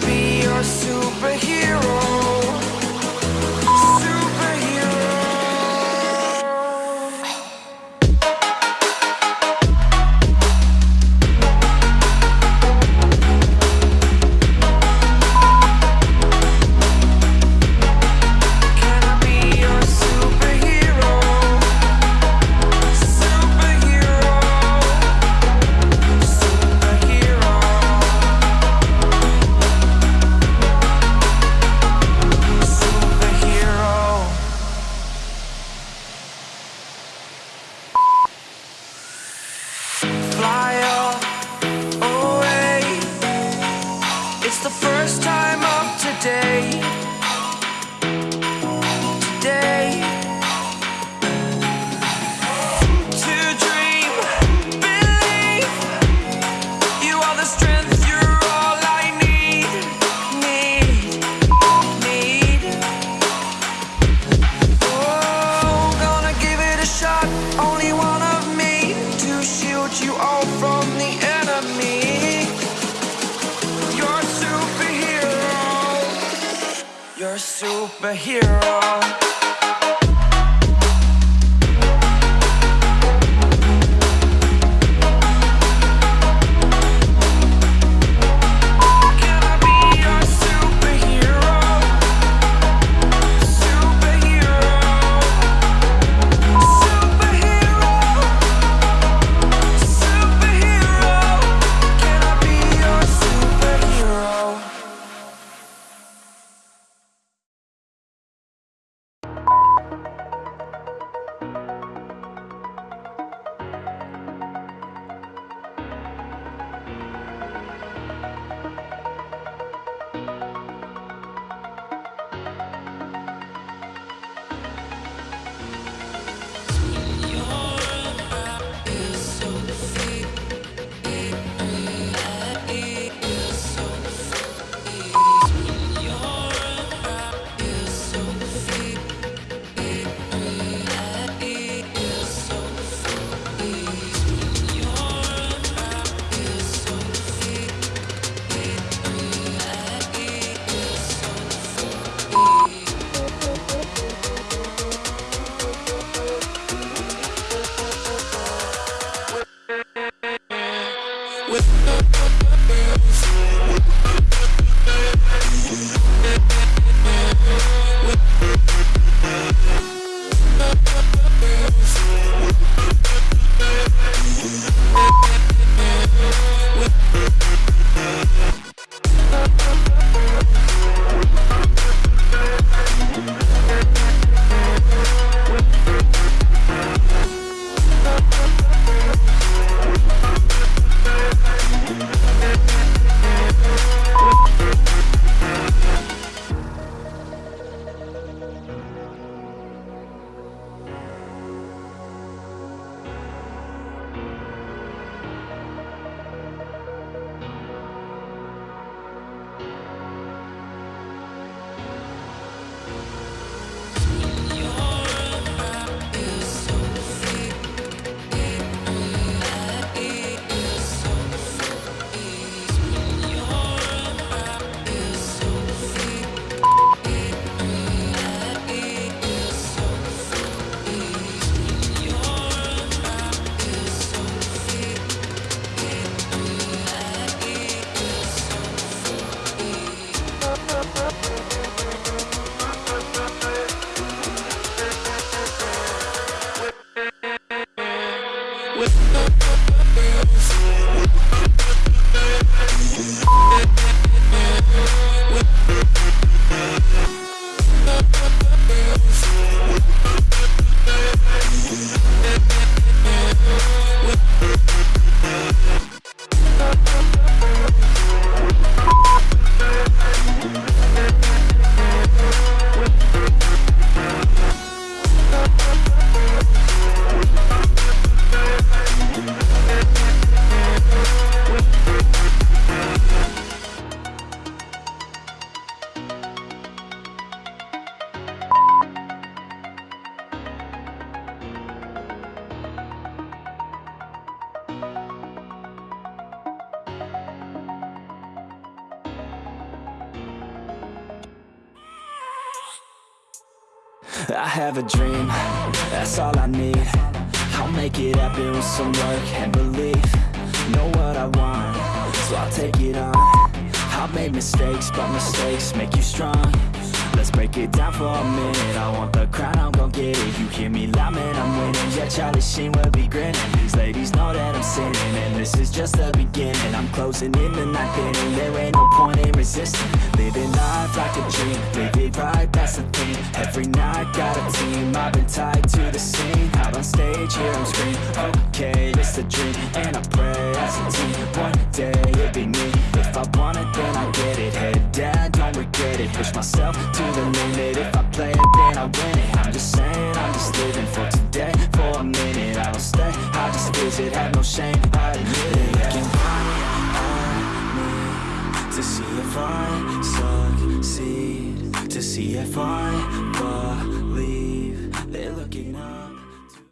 be your superhero. first time. Superhero. Yeah. I have a dream, that's all I need. I'll make it happen with some work and belief. Know what I want, so I'll take it on. I've made mistakes, but mistakes make you strong Let's break it down for a minute. I want the crown, I'm gon' get it. You hear me loud, man, I'm winning. Yeah, Charlie Sheen will be grinning. These ladies know that I'm sinning And this is just the beginning. I'm closing in the night inning There ain't no point in resisting. Living life like a dream Live it right, that's the thing. Every night, got a team. I've been tied to the scene. Out on stage, here I'm screaming Okay, it's a dream. And I pray as a team One day, living for today. For a minute, I don't stay. I just visit, have no shame. I admit it Looking right at me To see if I succeed. To see if I believe They're looking up